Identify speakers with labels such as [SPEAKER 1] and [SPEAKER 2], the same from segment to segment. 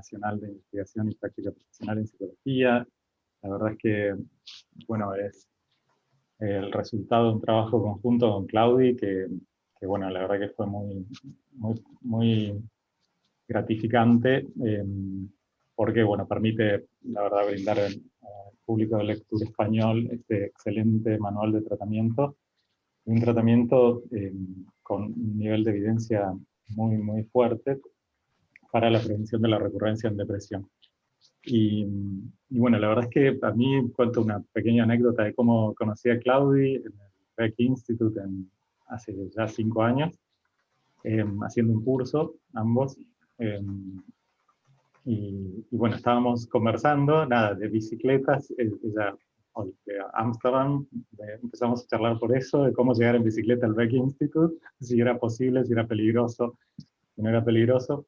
[SPEAKER 1] Internacional de Investigación y Práctica Profesional en Psicología. La verdad es que, bueno, es el resultado de un trabajo conjunto con Claudi, que, bueno, la verdad que fue muy, muy, gratificante, em, porque, bueno, permite, la verdad, brindar al público de lectura español este excelente manual de tratamiento, un tratamiento em, con un nivel de evidencia muy, muy fuerte para la prevención de la recurrencia en depresión. Y, bueno, la verdad es que a mí cuento una pequeña anécdota de cómo conocí a Claudi en el Beck Institute hace ya cinco años, em, haciendo un curso, ambos. Em, y, bueno, estábamos conversando, nada, de bicicletas, e, ella de Amsterdam, empezamos a charlar por eso, de cómo llegar en bicicleta al Beck Institute, si era posible, si era peligroso, si no era peligroso.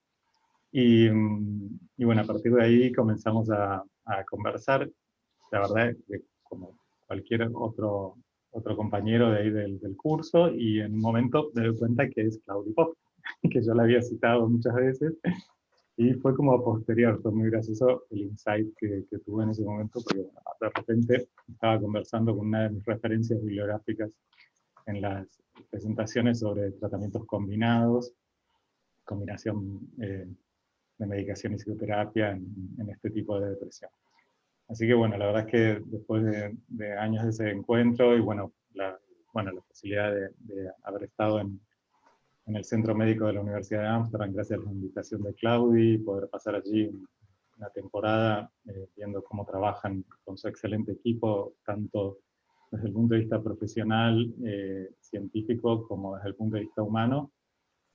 [SPEAKER 1] Y, y, bueno, a partir de ahí comenzamos a, a conversar, la verdad, de, como cualquier otro, otro compañero de ahí del, del, curso, y en un momento me doy cuenta que es Claudio Pop, que yo la había citado muchas veces, y fue como posterior, fue muy gracioso el insight que, que tuve en ese momento, porque de repente estaba conversando con una de mis referencias bibliográficas en las presentaciones sobre tratamientos combinados, combinación eh, de medicación y psicoterapia en, este tipo de depresión. Así que bueno, la verdad es que después de, años de ese encuentro y bueno, la, bueno, la posibilidad de, haber estado en, en, el Centro Médico de la Universidad de Amsterdam, gracias a la invitación de Claudi, poder pasar allí una temporada eh, viendo cómo trabajan con su excelente equipo, tanto desde el punto de vista profesional, eh, científico, como desde el punto de vista humano,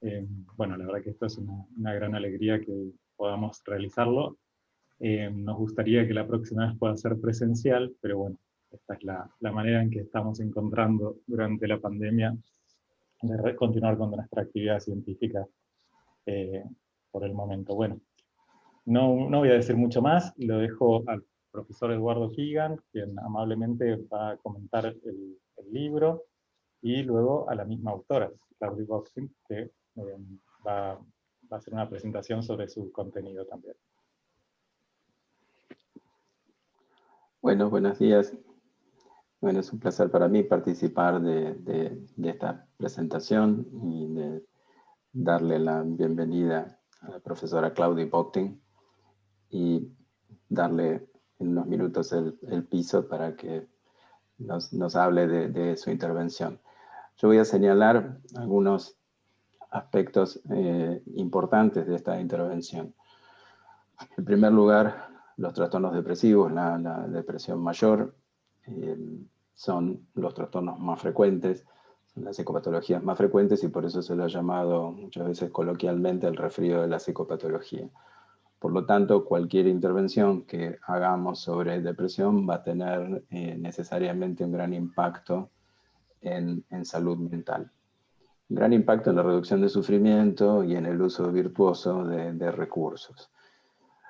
[SPEAKER 1] eh, bueno, la verdad que esto es una, gran alegría que podamos realizarlo. Eh, nos gustaría que la próxima vez pueda ser presencial, pero bueno, esta es la, la manera en que estamos encontrando durante la pandemia de continuar con nuestra actividad científica eh, por el momento. Bueno, no, no voy a decir mucho más, lo dejo al profesor Eduardo Keegan, quien amablemente va a comentar el, el libro, y luego a la misma autora, Claudia Boxing, que va, va, a hacer una presentación sobre su contenido también.
[SPEAKER 2] Bueno, buenos días. Bueno, es un placer para mí participar de, de, esta presentación y de darle la bienvenida a la profesora Claudia Bochting y darle en unos minutos el, el piso para que nos, nos hable de, de, su intervención. Yo voy a señalar algunos aspectos eh, importantes de esta intervención. En primer lugar, los trastornos depresivos, la, depresión mayor, eh, son los trastornos más frecuentes, son las psicopatologías más frecuentes y por eso se lo ha llamado muchas veces coloquialmente el refrío de la psicopatología. Por lo tanto, cualquier intervención que hagamos sobre depresión va a tener eh, necesariamente un gran impacto en, en salud mental gran impacto en la reducción de sufrimiento y en el uso virtuoso de, recursos.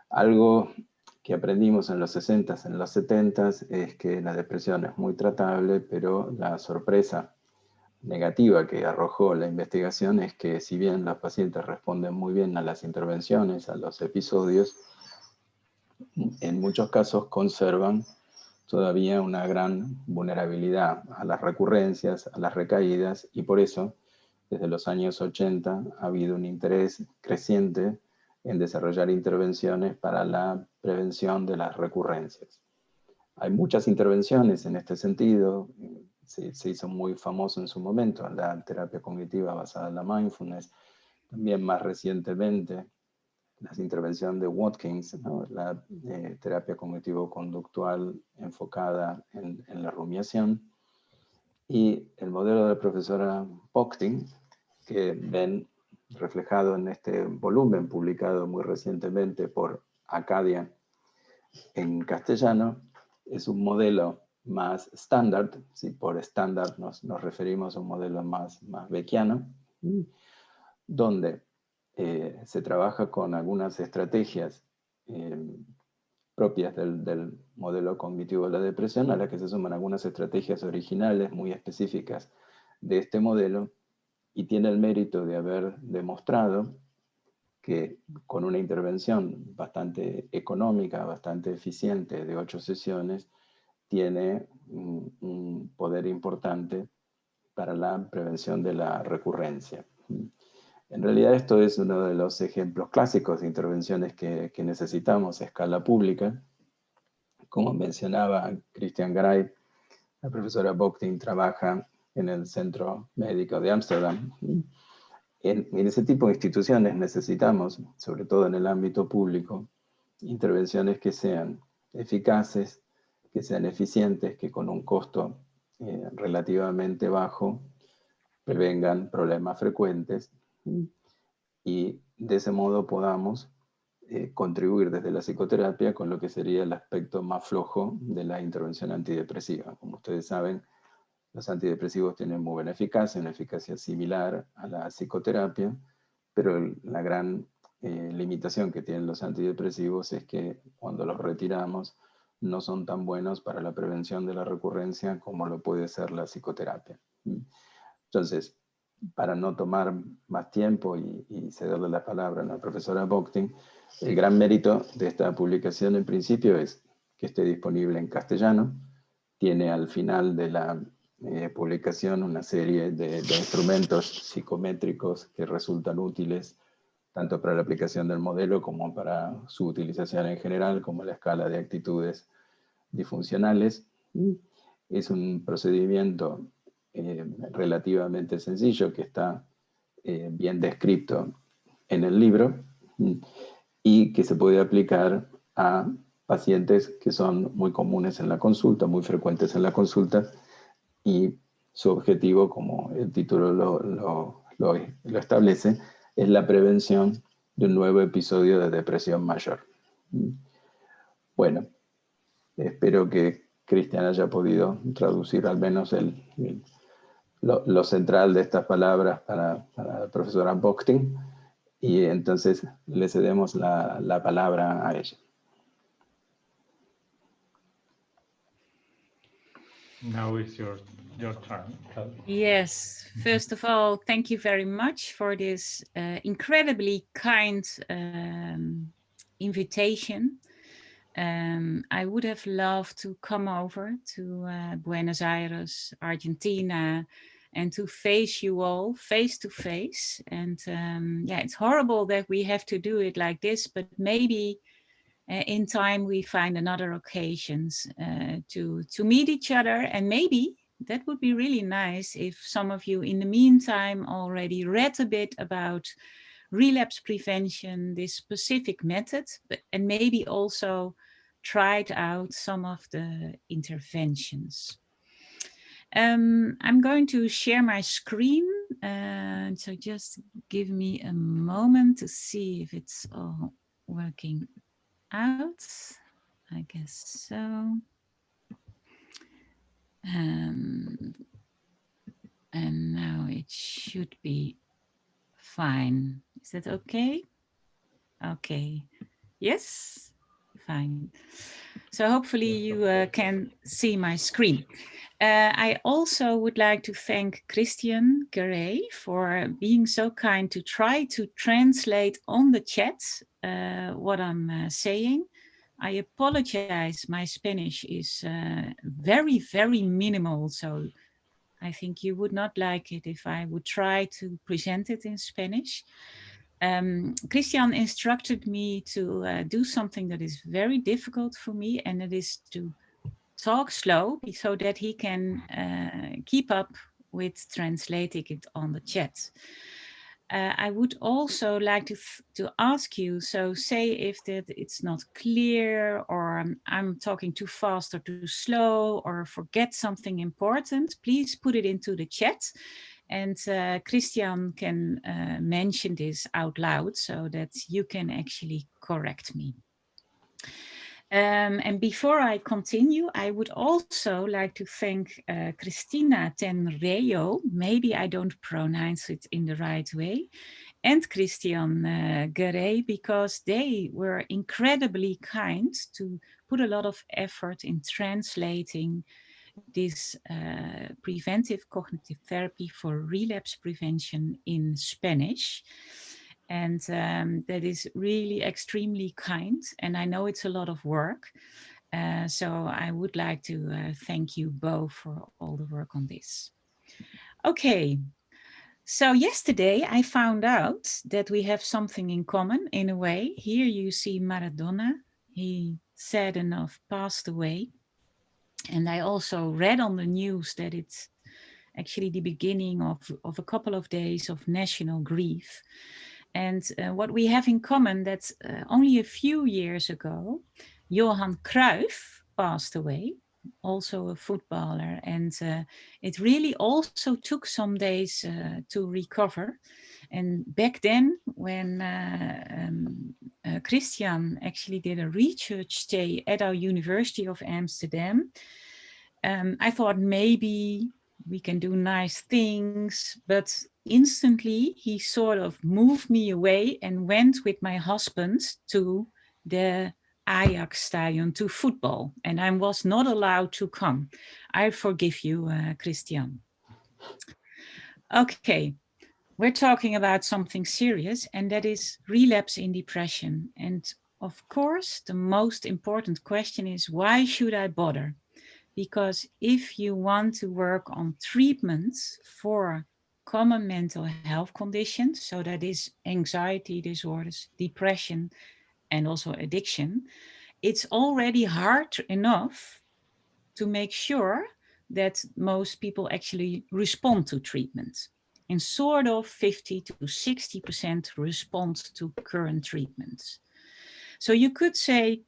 [SPEAKER 2] Algo que aprendimos en los 60s, en los 70s, es que la depresión es muy tratable, pero la sorpresa negativa que arrojó la investigación es que si bien los pacientes responden muy bien a las intervenciones, a los episodios, en muchos casos conservan todavía una gran vulnerabilidad a las recurrencias, a las recaídas, y por eso desde los años 80 ha habido un interés creciente en desarrollar intervenciones para la prevención de las recurrencias. Hay muchas intervenciones en este sentido, se, hizo muy famoso en su momento la terapia cognitiva basada en la mindfulness, también más recientemente las intervenciones de Watkins, la eh, terapia cognitivo-conductual enfocada en, en la rumiación, y el modelo de la profesora Pochting, que ven reflejado en este volumen publicado muy recientemente por Acadia en castellano, es un modelo más estándar, si por estándar nos, nos, referimos a un modelo más, más beckiano, donde eh, se trabaja con algunas estrategias eh, propias del, modelo cognitivo de la depresión, a las que se suman algunas estrategias originales muy específicas de este modelo, y tiene el mérito de haber demostrado que con una intervención bastante económica, bastante eficiente de ocho sesiones, tiene un, poder importante para la prevención de la recurrencia. En realidad esto es uno de los ejemplos clásicos de intervenciones que, necesitamos a escala pública. Como mencionaba Christian Gray, la profesora Bochting trabaja en el Centro Médico de Ámsterdam en, ese tipo de instituciones necesitamos, sobre todo en el ámbito público, intervenciones que sean eficaces, que sean eficientes, que con un costo eh, relativamente bajo prevengan problemas frecuentes y de ese modo podamos eh, contribuir desde la psicoterapia con lo que sería el aspecto más flojo de la intervención antidepresiva. Como ustedes saben, los antidepresivos tienen muy buena eficacia, una eficacia similar a la psicoterapia, pero la gran eh, limitación que tienen los antidepresivos es que cuando los retiramos no son tan buenos para la prevención de la recurrencia como lo puede ser la psicoterapia. Entonces, para no tomar más tiempo y, cederle la palabra a la profesora Bochting, el gran mérito de esta publicación en principio es que esté disponible en castellano, tiene al final de la eh, publicación una serie de, instrumentos psicométricos que resultan útiles tanto para la aplicación del modelo como para su utilización en general, como la escala de actitudes disfuncionales. Es un procedimiento eh, relativamente sencillo que está eh, bien descrito en el libro y que se puede aplicar a pacientes que son muy comunes en la consulta, muy frecuentes en la consulta, y su objetivo, como el título lo, lo, establece, es la prevención de un nuevo episodio de depresión mayor. Bueno, espero que Cristian haya podido traducir al menos el, lo, central de estas palabras para, la profesora Bochting y entonces le cedemos la, la palabra a ella.
[SPEAKER 1] Now is your, your turn.
[SPEAKER 3] Yes, first of all, thank you very much for this uh, incredibly kind um, invitation. Um, I would have loved to come over to uh, Buenos Aires, Argentina, and to face you all face to face. And um, yeah, it's horrible that we have to do it like this, but maybe uh, in time we find another occasions uh, to to meet each other and maybe that would be really nice if some of you in the meantime already read a bit about relapse prevention this specific method but and maybe also tried out some of the interventions um, I'm going to share my screen, uh, so just give me a moment to see if it's all working out. I guess so. Um, and now it should be fine. Is that okay? Okay. Yes, fine. So hopefully you uh, can see my screen. Uh, I also would like to thank Christian Garay for being so kind to try to translate on the chat uh, what I'm uh, saying. I apologize, my Spanish is uh, very, very minimal, so I think you would not like it if I would try to present it in Spanish. Um, Christian instructed me to uh, do something that is very difficult for me, and it is to talk slow so that he can uh, keep up with translating it on the chat. Uh, I would also like to, to ask you, so say if that it's not clear or I'm, I'm, talking too fast or too slow or forget something important, please put it into the chat and uh, Christian can uh, mention this out loud so that you can actually correct me. Um, and before I continue, I would also like to thank uh, Cristina Tenreyo, maybe I don't pronounce it in the right way, and Christian uh, because they were incredibly kind to put a lot of effort in translating this uh, preventive cognitive therapy for relapse prevention in Spanish. And um, that is really extremely kind. And I know it's a lot of work. Uh, so I would like to uh, thank you both for all the work on this. Okay, so yesterday I found out that we have something in common in a way. Here you see Maradona. He sad enough passed away. And I also read on the news that it's actually the beginning of, of a couple of days of national grief. And uh, what we have in common that uh, only a few years ago, Johan Cruyff passed away, also a footballer. And uh, it really also took some days uh, to recover. And back then, when uh, um, uh, Christian actually did a research stay at our University of Amsterdam, um, I thought maybe we can do nice things, but instantly he sort of moved me away and went with my husband to the Ajax stadium to football and I was not allowed to come. I forgive you, uh, Christian. Okay, we're talking about something serious and that is relapse in depression. And of course, the most important question is why should I bother? Because if you want to work on treatments for common mental health conditions, so that is anxiety disorders, depression, and also addiction, it's already hard enough to make sure that most people actually respond to treatment. And sort of 50 to 60% respond to current treatments. So you could say,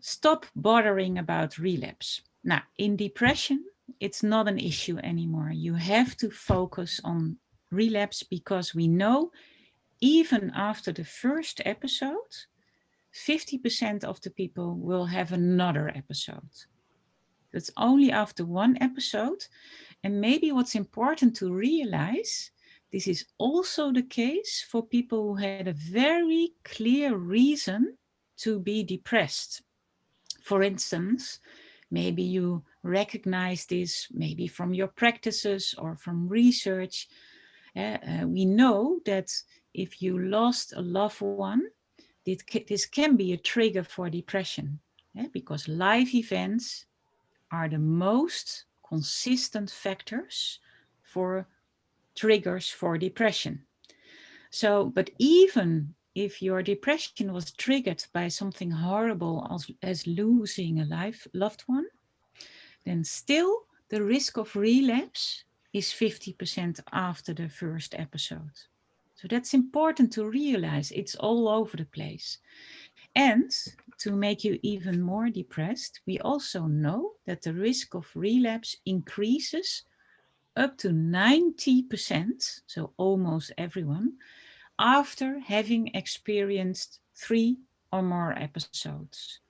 [SPEAKER 3] stop bothering about relapse. Now, in depression, it's not an issue anymore. You have to focus on relapse because we know even after the first episode, 50% of the people will have another episode. That's only after one episode. And maybe what's important to realize, this is also the case for people who had a very clear reason to be depressed. For instance, Maybe you recognize this maybe from your practices or from research. Uh, uh, we know that if you lost a loved one, this can be a trigger for depression yeah, because life events are the most consistent factors for triggers for depression. So, but even if your depression was triggered by something horrible as, as losing a life, loved one, then still the risk of relapse is 50% after the first episode. So that's important to realize it's all over the place. And to make you even more depressed, we also know that the risk of relapse increases up to 90%, so almost everyone, after having experienced three or more episodes.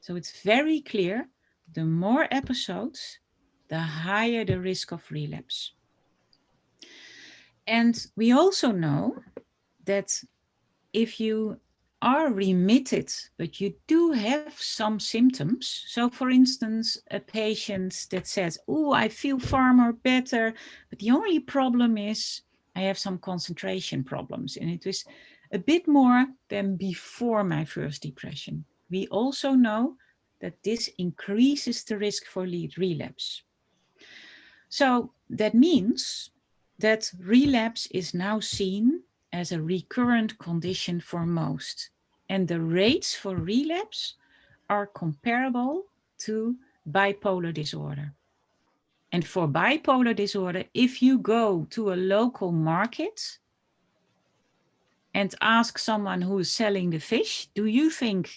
[SPEAKER 3] So it's very clear, the more episodes, the higher the risk of relapse. And we also know that if you are remitted, but you do have some symptoms. So for instance, a patient that says, oh, I feel far more better, but the only problem is I have some concentration problems and it was a bit more than before my first depression. We also know that this increases the risk for lead relapse. So that means that relapse is now seen as a recurrent condition for most. And the rates for relapse are comparable to bipolar disorder. And for bipolar disorder, if you go to a local market and ask someone who is selling the fish, do you think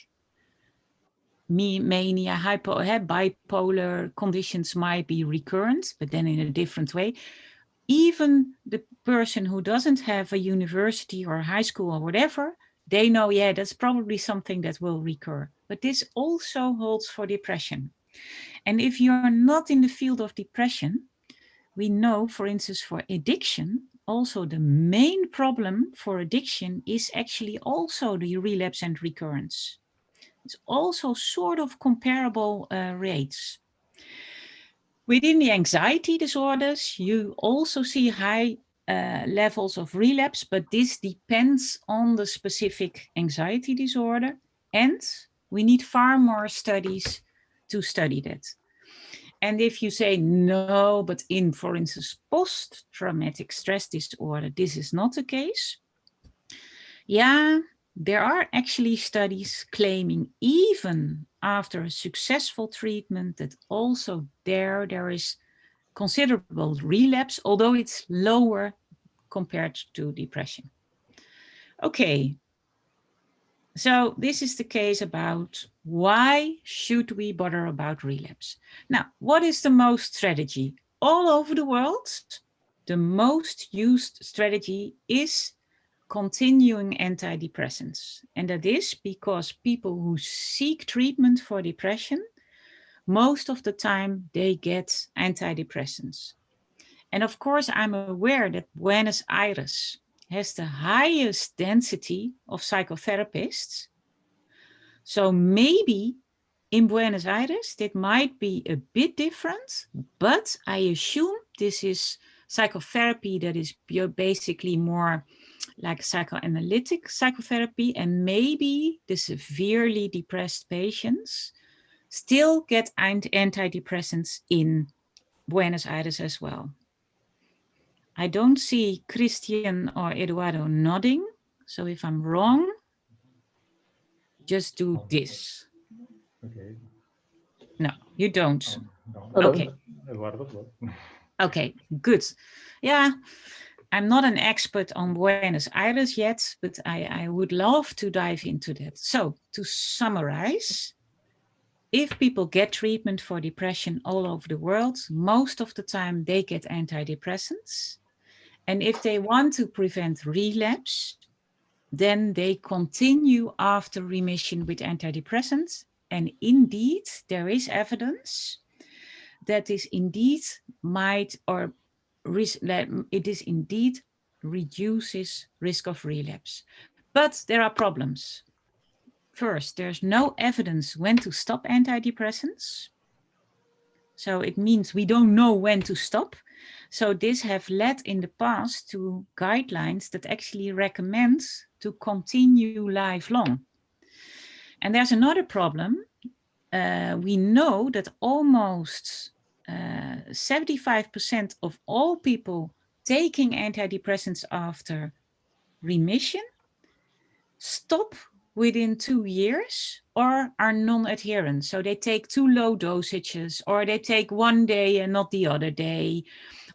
[SPEAKER 3] me, mania, hypo, eh, bipolar conditions might be recurrent, but then in a different way? Even the person who doesn't have a university or high school or whatever, they know, yeah, that's probably something that will recur. But this also holds for depression. And if you're not in the field of depression, we know, for instance, for addiction, also the main problem for addiction is actually also the relapse and recurrence. It's also sort of comparable uh, rates. Within the anxiety disorders, you also see high uh, levels of relapse, but this depends on the specific anxiety disorder. And we need far more studies to study that. And if you say no, but in, for instance, post-traumatic stress disorder, this is not the case. Yeah, there are actually studies claiming even after a successful treatment that also there, there is considerable relapse, although it's lower compared to depression. Okay, so this is the case about why should we bother about relapse? Now, what is the most strategy? All over the world, the most used strategy is continuing antidepressants. And that is because people who seek treatment for depression, most of the time they get antidepressants. And of course, I'm aware that Buenos Aires has the highest density of psychotherapists. So maybe in Buenos Aires, that might be a bit different, but I assume this is psychotherapy that is basically more like psychoanalytic psychotherapy and maybe the severely depressed patients still get antidepressants in Buenos Aires as well. I don't see Christian or Eduardo nodding. So if I'm wrong, just do this.
[SPEAKER 1] Okay.
[SPEAKER 3] No, you don't.
[SPEAKER 1] No,
[SPEAKER 3] Okay.
[SPEAKER 1] Eduardo?
[SPEAKER 3] Okay, good. Yeah, I'm not an expert on Buenos Aires yet, but I, I would love to dive into that. So to summarize, if people get treatment for depression all over the world, most of the time they get antidepressants. And if they want to prevent relapse, then they continue after remission with antidepressants. And indeed, there is evidence that this indeed might or it is indeed reduces risk of relapse. But there are problems. First, there's no evidence when to stop antidepressants. So it means we don't know when to stop. So this have led in the past to guidelines that actually recommend to continue lifelong. And there's another problem. Uh, we know that almost 75% uh, of all people taking antidepressants after remission stop within two years or are non-adherent. So they take too low dosages or they take one day and not the other day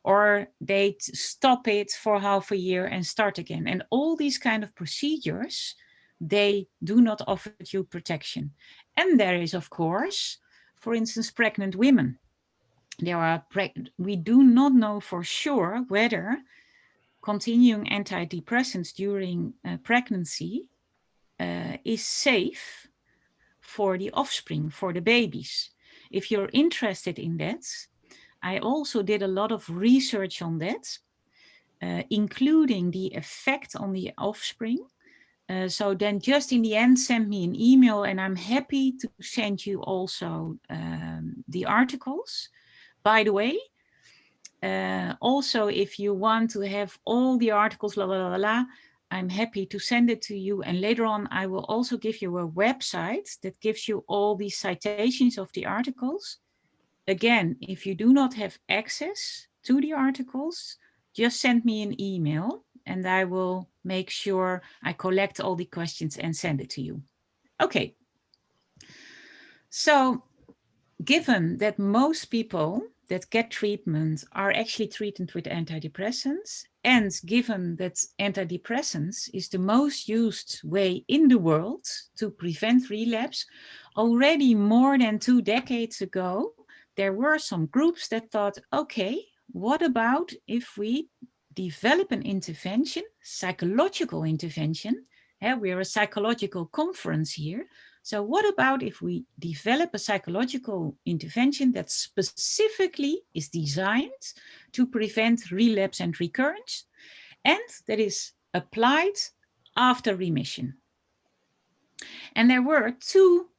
[SPEAKER 3] or they stop it for half a year and start again. And all these kind of procedures, they do not offer you protection. And there is, of course, for instance, pregnant women there are we do not know for sure whether continuing antidepressants during uh, pregnancy uh, is safe for the offspring, for the babies. If you're interested in that, I also did a lot of research on that, uh, including the effect on the offspring. Uh, so then just in the end, send me an email and I'm happy to send you also um, the articles by the way, uh, also, if you want to have all the articles, la, la, la, la, I'm happy to send it to you. And later on, I will also give you a website that gives you all the citations of the articles. Again, if you do not have access to the articles, just send me an email and I will make sure I collect all the questions and send it to you. Okay. So given that most people that get treatment are actually treated with antidepressants. And given that antidepressants is the most used way in the world to prevent relapse, already more than two decades ago, there were some groups that thought, okay, what about if we develop an intervention, psychological intervention, yeah, we're a psychological conference here, so what about if we develop a psychological intervention that specifically is designed to prevent relapse and recurrence and that is applied after remission? And there were two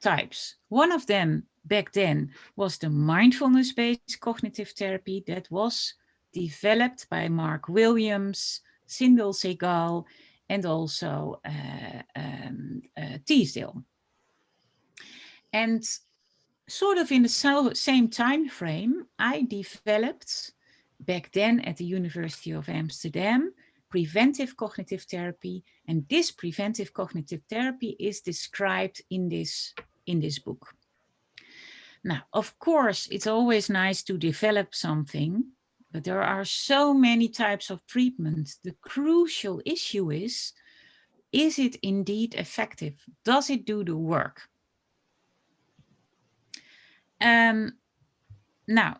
[SPEAKER 3] types. One of them back then was the mindfulness-based cognitive therapy that was developed by Mark Williams, Zindel Segal, and also uh, um, uh, Teasdale. And sort of in the same time frame, I developed back then at the University of Amsterdam preventive cognitive therapy. And this preventive cognitive therapy is described in this, in this book. Now, of course, it's always nice to develop something, but there are so many types of treatment. The crucial issue is, is it indeed effective? Does it do the work? Um, now,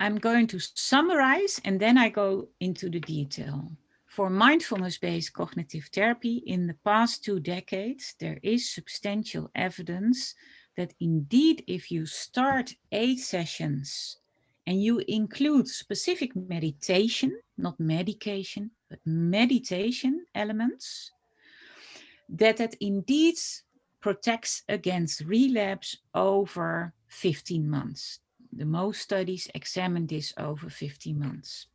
[SPEAKER 3] I'm going to summarize and then I go into the detail. For mindfulness-based cognitive therapy in the past two decades, there is substantial evidence that indeed if you start eight sessions and you include specific meditation, not medication, but meditation elements, that it indeed protects against relapse over 15 months. The most studies examine this over 15 months.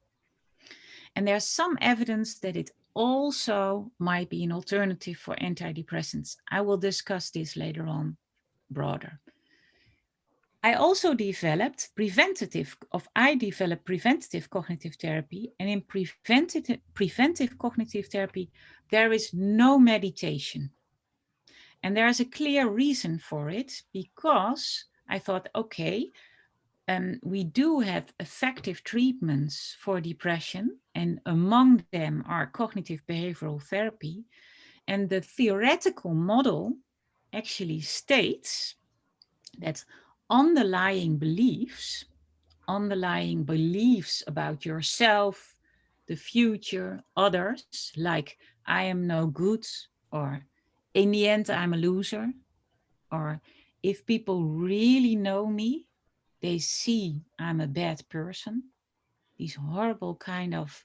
[SPEAKER 3] And there's some evidence that it also might be an alternative for antidepressants. I will discuss this later on broader. I also developed preventative, of I developed preventative cognitive therapy and in preventative, preventive cognitive therapy, there is no meditation. And there's a clear reason for it because I thought, okay, um, we do have effective treatments for depression and among them are cognitive behavioral therapy. And the theoretical model actually states that underlying beliefs, underlying beliefs about yourself, the future, others, like I am no good, or in the end, I'm a loser, or if people really know me, they see I'm a bad person. These horrible kind of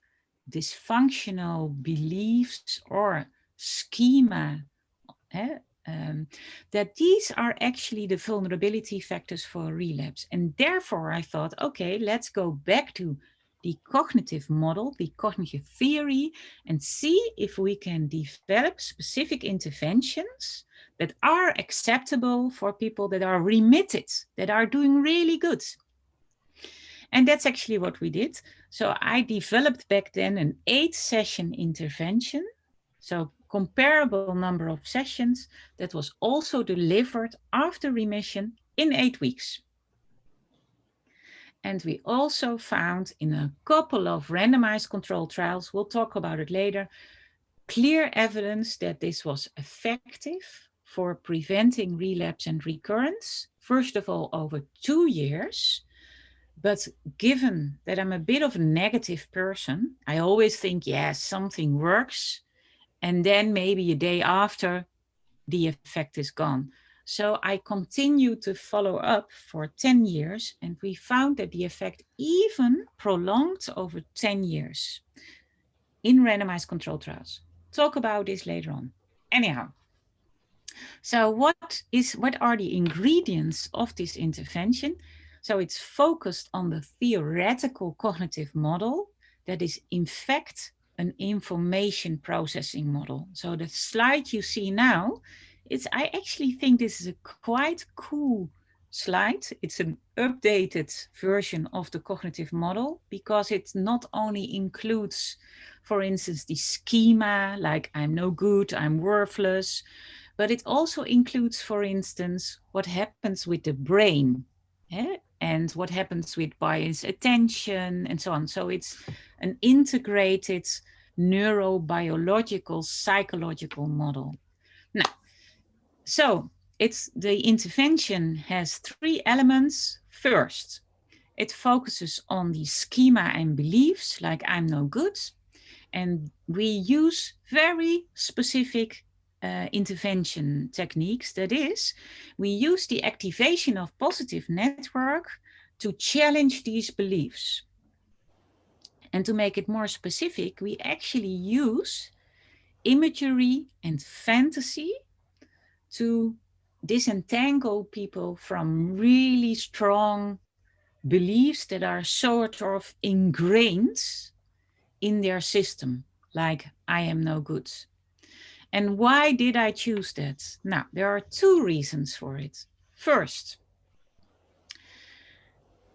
[SPEAKER 3] dysfunctional beliefs or schema eh, um, that these are actually the vulnerability factors for relapse. And therefore I thought, okay, let's go back to the cognitive model, the cognitive theory, and see if we can develop specific interventions that are acceptable for people that are remitted, that are doing really good. And that's actually what we did. So I developed back then an eight session intervention. So comparable number of sessions that was also delivered after remission in eight weeks. And we also found in a couple of randomized controlled trials, we'll talk about it later, clear evidence that this was effective for preventing relapse and recurrence, first of all, over two years. But given that I'm a bit of a negative person, I always think, yes, something works and then maybe a day after the effect is gone. So I continued to follow up for 10 years and we found that the effect even prolonged over 10 years in randomized control trials. Talk about this later on. Anyhow, so what is what are the ingredients of this intervention? So it's focused on the theoretical cognitive model that is in fact an information processing model. So the slide you see now, it's, I actually think this is a quite cool slide. It's an updated version of the cognitive model because it not only includes, for instance, the schema, like I'm no good, I'm worthless, but it also includes, for instance, what happens with the brain eh? And what happens with bias attention and so on. So it's an integrated neurobiological psychological model. Now, so it's the intervention has three elements. First, it focuses on the schema and beliefs like I'm no good. And we use very specific uh, intervention techniques. That is, we use the activation of positive network to challenge these beliefs. And to make it more specific, we actually use imagery and fantasy to disentangle people from really strong beliefs that are sort of ingrained in their system, like I am no good. And why did I choose that? Now, there are two reasons for it. First,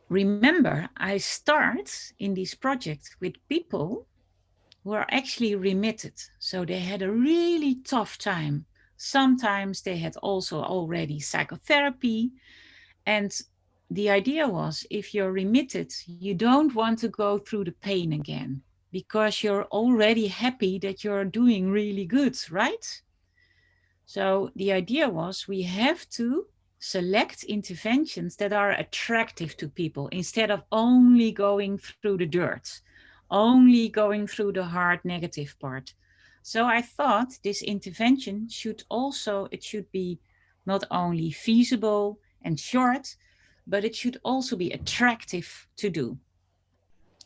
[SPEAKER 3] remember, I start in this project with people who are actually remitted. So they had a really tough time. Sometimes they had also already psychotherapy. And the idea was if you're remitted, you don't want to go through the pain again because you're already happy that you're doing really good, right? So the idea was we have to select interventions that are attractive to people instead of only going through the dirt, only going through the hard negative part. So I thought this intervention should also, it should be not only feasible and short, but it should also be attractive to do.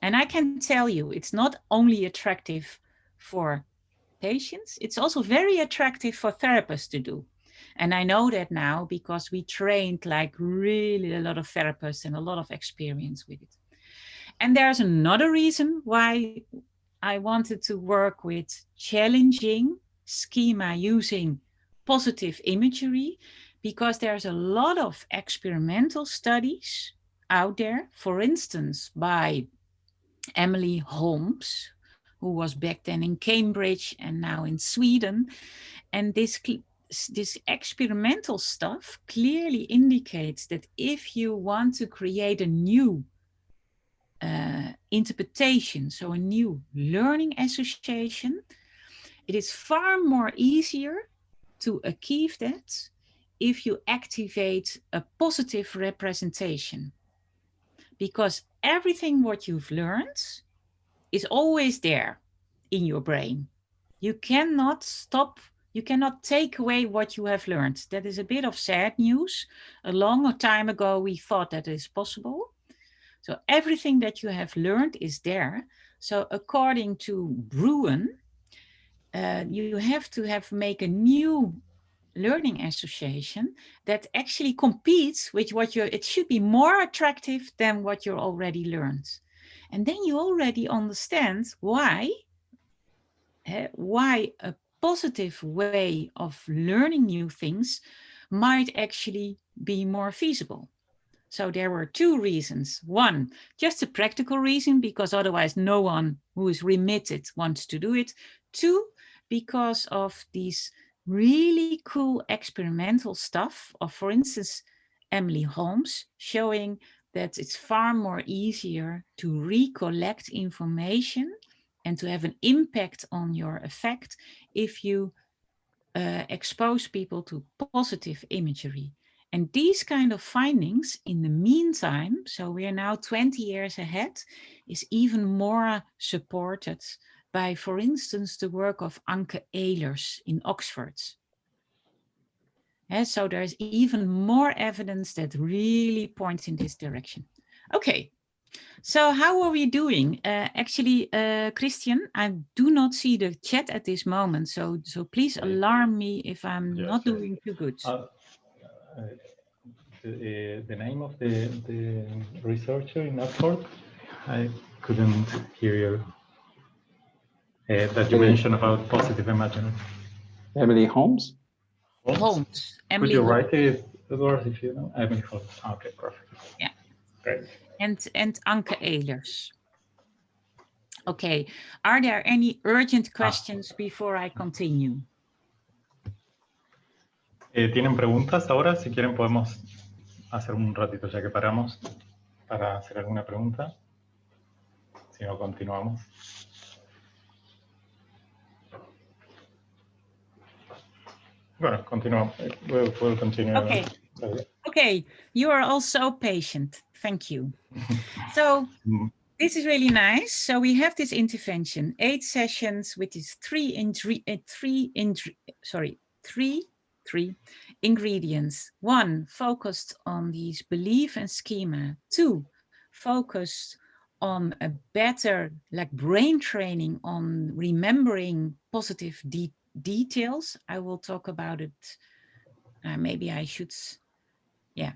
[SPEAKER 3] And I can tell you, it's not only attractive for patients, it's also very attractive for therapists to do. And I know that now because we trained like really a lot of therapists and a lot of experience with it. And there's another reason why I wanted to work with challenging schema using positive imagery, because there's a lot of experimental studies out there, for instance, by Emily Holmes, who was back then in Cambridge and now in Sweden. And this this experimental stuff clearly indicates that if you want to create a new uh, interpretation, so a new learning association, it is far more easier to achieve that if you activate a positive representation. Because everything what you've learned is always there in your brain. You cannot stop you cannot take away what you have learned. That is a bit of sad news. A long time ago, we thought that is possible. So everything that you have learned is there. So according to Brewin, uh, you have to have make a new learning association that actually competes with what you it should be more attractive than what you already learned. And then you already understand why, uh, why a positive way of learning new things might actually be more feasible. So there were two reasons. One, just a practical reason, because otherwise no one who is remitted wants to do it. Two, because of these really cool experimental stuff of, for instance, Emily Holmes, showing that it's far more easier to recollect information and to have an impact on your effect if you uh, expose people to positive imagery. And these kind of findings in the meantime, so we are now 20 years ahead, is even more supported by, for instance, the work of Anke Ehlers in Oxford. And so there's even more evidence that really points in this direction. Okay, so how are we doing? Uh, actually, uh, Christian, I do not see the chat at this moment, so so please alarm me if I'm yes, not doing too good. Uh,
[SPEAKER 1] uh the, the, name of the, the researcher in Oxford, I couldn't hear you. Uh, that you mentioned about positive imaginary.
[SPEAKER 2] Emily Holmes?
[SPEAKER 3] Holmes. Holmes.
[SPEAKER 1] Emily Could you Holmes. write it, Edward, if you know? Emily Holmes. Okay, perfect.
[SPEAKER 3] Yeah.
[SPEAKER 1] Great
[SPEAKER 3] and, and Anke Ehlers. Okay, are there any urgent questions before I continue?
[SPEAKER 1] Eh, ¿Tienen preguntas ahora? Si quieren podemos hacer un ratito ya que paramos para hacer alguna pregunta. Si no, continuamos. Bueno, continuamos. We'll, we'll continue.
[SPEAKER 3] Okay. Okay, you are also patient. Thank you. so mm. this is really nice. So we have this intervention, eight sessions which is three in uh, three in sorry three three ingredients. One focused on these belief and schema. Two focused on a better like brain training on remembering positive de details. I will talk about it. Uh, maybe I should, yeah,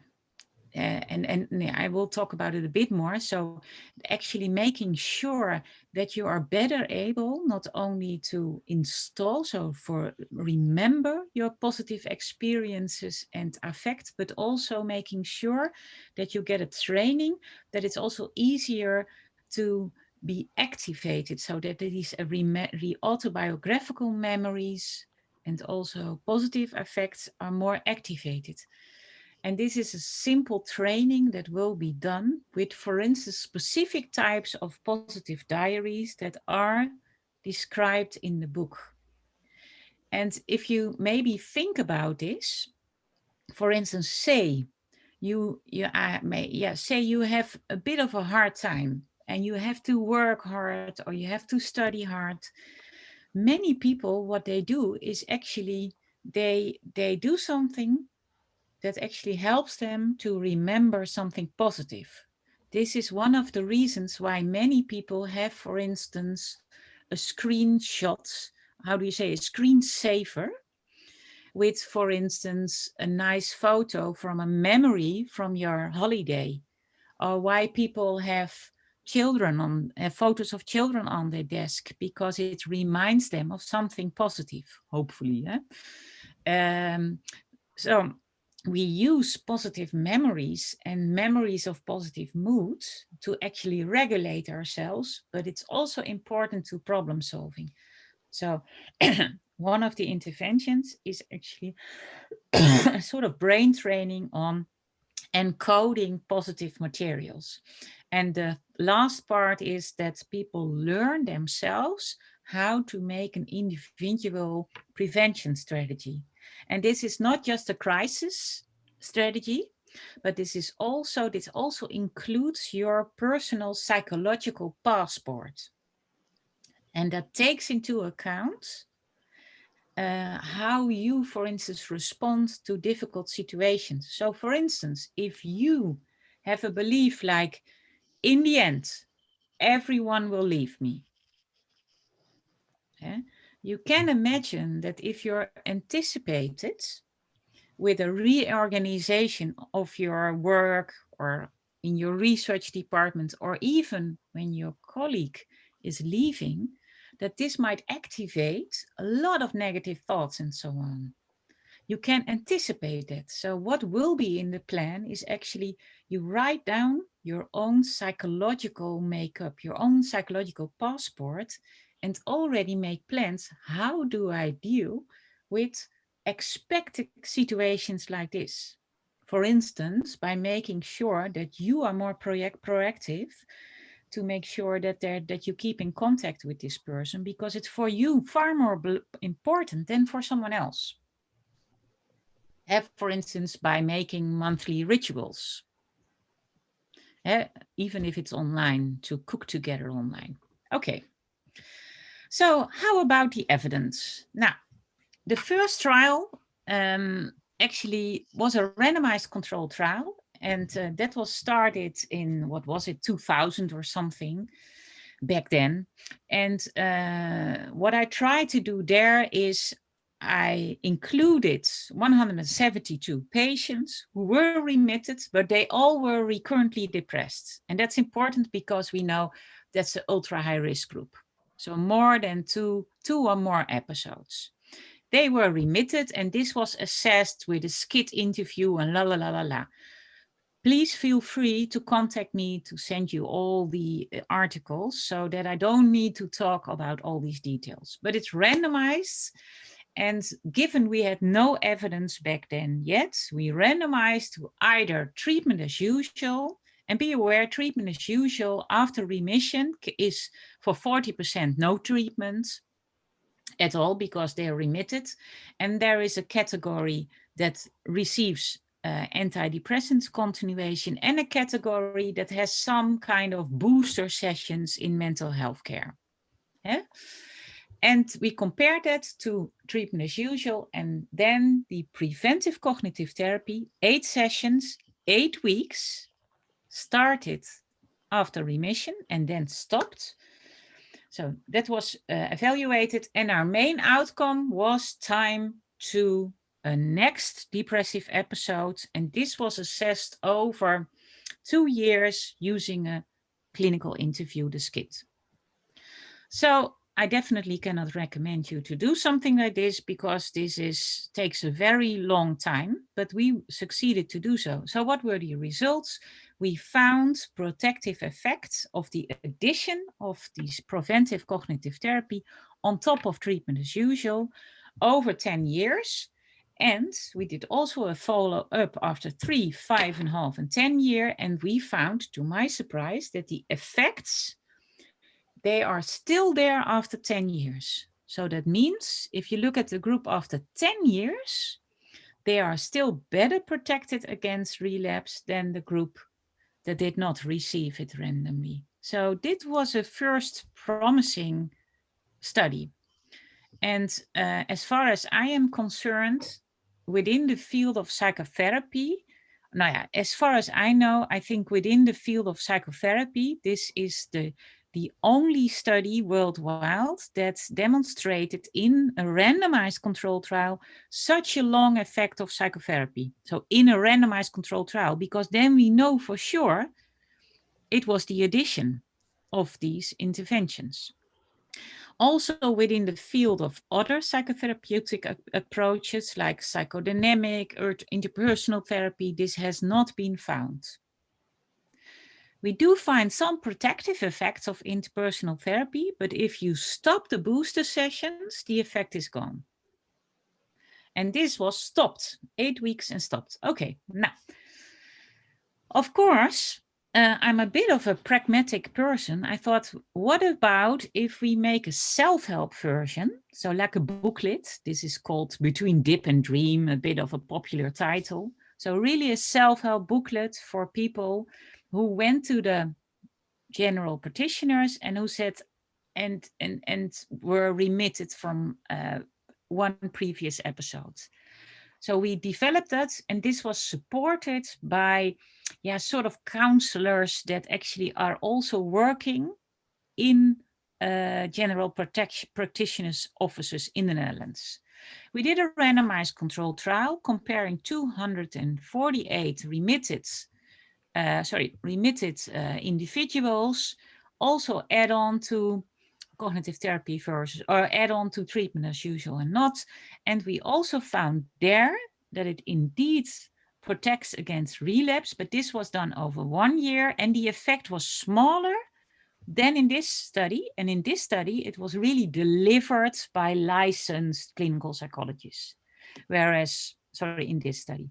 [SPEAKER 3] uh, and, and I will talk about it a bit more. So actually making sure that you are better able not only to install, so for remember your positive experiences and affect, but also making sure that you get a training that it's also easier to be activated so that these re autobiographical memories and also positive effects are more activated. And this is a simple training that will be done with, for instance, specific types of positive diaries that are described in the book. And if you maybe think about this, for instance, say you, you uh, may, yeah, say you have a bit of a hard time and you have to work hard or you have to study hard. Many people, what they do is actually they, they do something that actually helps them to remember something positive. This is one of the reasons why many people have, for instance, a screenshot, how do you say, a screensaver, with, for instance, a nice photo from a memory from your holiday, or why people have children on uh, photos of children on their desk because it reminds them of something positive, hopefully. Eh? Um, so we use positive memories and memories of positive moods to actually regulate ourselves, but it's also important to problem solving. So one of the interventions is actually a sort of brain training on encoding positive materials. And the last part is that people learn themselves how to make an individual prevention strategy. And this is not just a crisis strategy, but this is also, this also includes your personal psychological passport. And that takes into account uh, how you, for instance, respond to difficult situations. So for instance, if you have a belief like, in the end, everyone will leave me. Yeah? You can imagine that if you're anticipated with a reorganization of your work or in your research department, or even when your colleague is leaving, that this might activate a lot of negative thoughts and so on. You can anticipate that. So what will be in the plan is actually you write down your own psychological makeup, your own psychological passport, and already make plans. How do I deal with expected situations like this? For instance, by making sure that you are more project proactive to make sure that that you keep in contact with this person because it's for you far more important than for someone else. Have, for instance, by making monthly rituals, uh, even if it's online, to cook together online. Okay. So how about the evidence? Now, the first trial um, actually was a randomized controlled trial. And uh, that was started in, what was it, 2000 or something back then. And uh, what I tried to do there is I included 172 patients who were remitted, but they all were recurrently depressed. And that's important because we know that's an ultra high risk group. So more than two, two or more episodes. They were remitted and this was assessed with a SCID interview and la la la la la. Please feel free to contact me to send you all the uh, articles so that I don't need to talk about all these details. But it's randomized and given we had no evidence back then yet, we randomized to either treatment as usual and be aware treatment as usual after remission is for 40% no treatment at all because they are remitted. And there is a category that receives uh, antidepressants continuation and a category that has some kind of booster sessions in mental health care. Yeah? And we compare that to treatment as usual and then the preventive cognitive therapy, eight sessions, eight weeks, started after remission and then stopped. So that was uh, evaluated and our main outcome was time to a next depressive episode. And this was assessed over two years using a clinical interview, the SCID. So I definitely cannot recommend you to do something like this because this is takes a very long time, but we succeeded to do so. So what were the results? We found protective effects of the addition of these preventive cognitive therapy on top of treatment as usual over 10 years. And we did also a follow up after three, five and a half and 10 year. And we found to my surprise that the effects they are still there after 10 years. So that means if you look at the group after 10 years, they are still better protected against relapse than the group that did not receive it randomly. So this was a first promising study. And uh, as far as I am concerned, within the field of psychotherapy, now yeah, as far as I know, I think within the field of psychotherapy, this is the the only study worldwide that demonstrated in a randomized control trial such a long effect of psychotherapy. So in a randomized control trial, because then we know for sure it was the addition of these interventions. Also within the field of other psychotherapeutic approaches like psychodynamic or interpersonal therapy, this has not been found. We do find some protective effects of interpersonal therapy, but if you stop the booster sessions, the effect is gone. And this was stopped, eight weeks and stopped. Okay, now, of course, uh, I'm a bit of a pragmatic person. I thought, what about if we make a self-help version? So like a booklet, this is called Between Dip and Dream, a bit of a popular title. So really a self-help booklet for people who went to the general practitioners and who said and and and were remitted from uh, one previous episode. So we developed that and this was supported by yeah, sort of counselors that actually are also working in uh, general practitioners offices in the Netherlands. We did a randomized control trial comparing 248 remitted uh, sorry, remitted uh, individuals also add on to cognitive therapy versus or add on to treatment as usual and not. And we also found there that it indeed protects against relapse, but this was done over one year and the effect was smaller than in this study. And in this study, it was really delivered by licensed clinical psychologists. Whereas, sorry, in this study.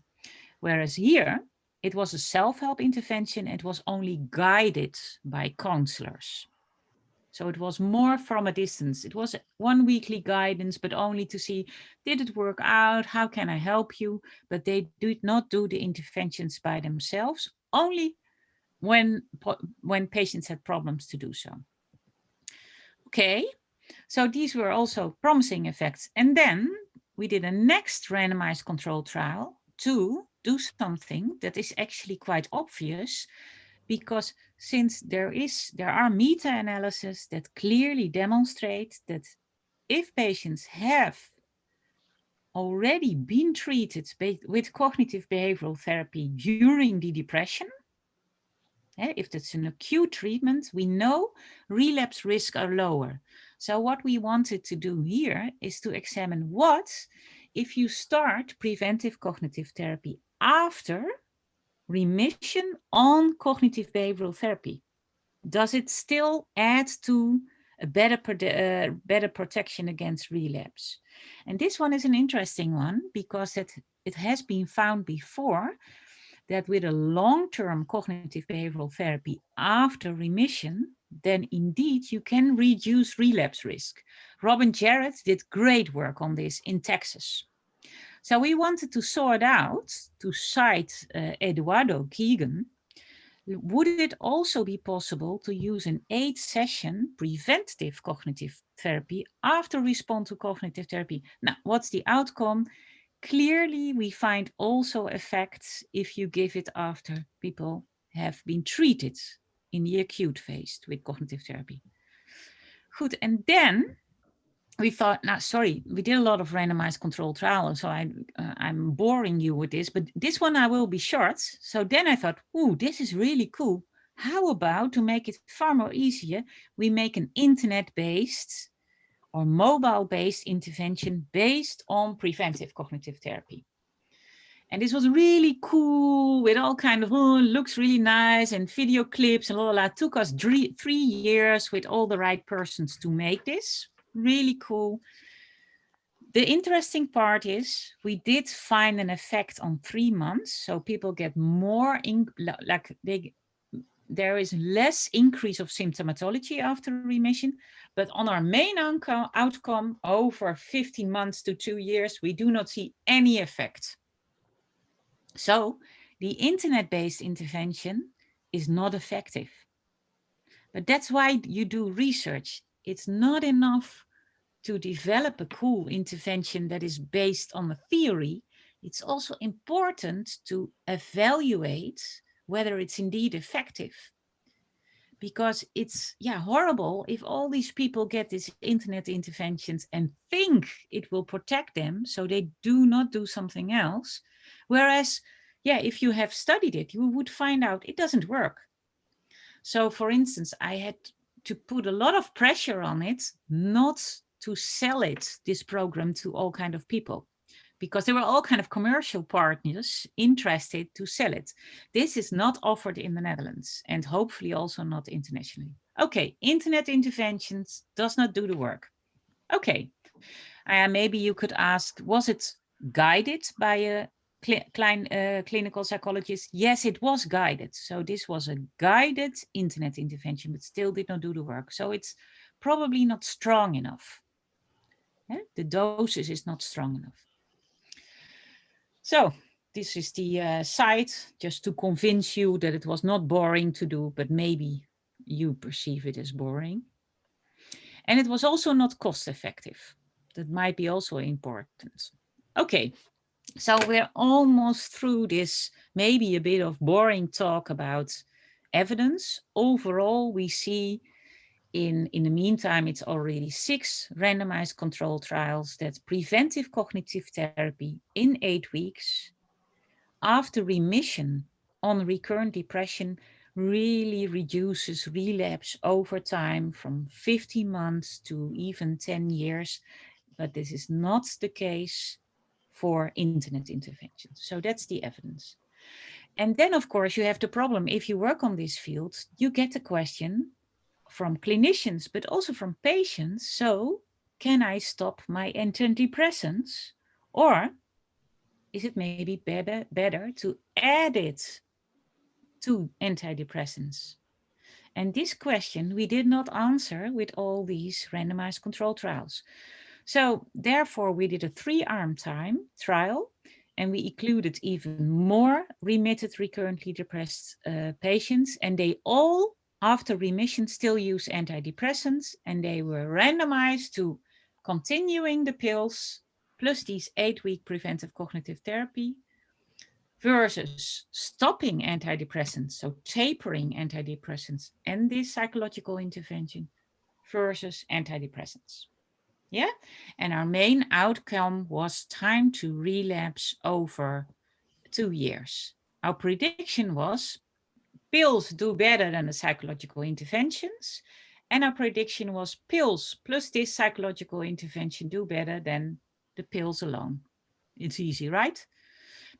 [SPEAKER 3] Whereas here, it was a self-help intervention. It was only guided by counselors. So it was more from a distance. It was one weekly guidance, but only to see, did it work out? How can I help you? But they did not do the interventions by themselves, only when, when patients had problems to do so. Okay, so these were also promising effects. And then we did a next randomized control trial to do something that is actually quite obvious because since there is there are meta-analyses that clearly demonstrate that if patients have already been treated with cognitive behavioral therapy during the depression, eh, if that's an acute treatment, we know relapse risk are lower. So what we wanted to do here is to examine what if you start preventive cognitive therapy after remission on cognitive behavioral therapy? Does it still add to a better, uh, better protection against relapse? And this one is an interesting one because it, it has been found before that with a long-term cognitive behavioral therapy after remission, then indeed you can reduce relapse risk. Robin Jarrett did great work on this in Texas. So we wanted to sort out, to cite uh, Eduardo Keegan, would it also be possible to use an eight session preventive cognitive therapy after respond to cognitive therapy? Now, what's the outcome? Clearly, we find also effects if you give it after people have been treated in the acute phase with cognitive therapy. Good, and then we thought, now, sorry, we did a lot of randomized control trials, so I, uh, I'm boring you with this, but this one I will be short. So then I thought, ooh, this is really cool. How about to make it far more easier, we make an internet-based or mobile-based intervention based on preventive cognitive therapy. And this was really cool with all kind of, oh, looks really nice and video clips and la la. Took us three, three years with all the right persons to make this really cool. The interesting part is we did find an effect on three months. So people get more, in, like they, there is less increase of symptomatology after remission, but on our main outcome over 15 months to two years, we do not see any effect. So the internet-based intervention is not effective. But that's why you do research it's not enough to develop a cool intervention that is based on a theory. It's also important to evaluate whether it's indeed effective. Because it's yeah horrible if all these people get these internet interventions and think it will protect them so they do not do something else. Whereas, yeah, if you have studied it, you would find out it doesn't work. So for instance, I had to put a lot of pressure on it, not to sell it, this program to all kind of people because there were all kind of commercial partners interested to sell it. This is not offered in the Netherlands and hopefully also not internationally. Okay, internet interventions does not do the work. Okay, uh, maybe you could ask, was it guided by a Klein, uh, clinical psychologist, yes, it was guided. So this was a guided internet intervention, but still did not do the work. So it's probably not strong enough. Yeah? The doses is not strong enough. So this is the uh, site, just to convince you that it was not boring to do, but maybe you perceive it as boring. And it was also not cost effective. That might be also important. Okay, so we're almost through this, maybe a bit of boring talk about evidence. Overall, we see in, in the meantime, it's already six randomized control trials that preventive cognitive therapy in eight weeks after remission on recurrent depression really reduces relapse over time from 15 months to even 10 years. But this is not the case for internet interventions. So that's the evidence. And then, of course, you have the problem, if you work on these fields, you get the question from clinicians, but also from patients. So can I stop my antidepressants? Or is it maybe better, better to add it to antidepressants? And this question we did not answer with all these randomized control trials. So therefore, we did a three-arm time trial and we included even more remitted recurrently depressed uh, patients and they all after remission still use antidepressants and they were randomized to continuing the pills plus these eight-week preventive cognitive therapy versus stopping antidepressants, so tapering antidepressants and this psychological intervention versus antidepressants. Yeah, and our main outcome was time to relapse over two years. Our prediction was pills do better than the psychological interventions. And our prediction was pills plus this psychological intervention do better than the pills alone. It's easy, right?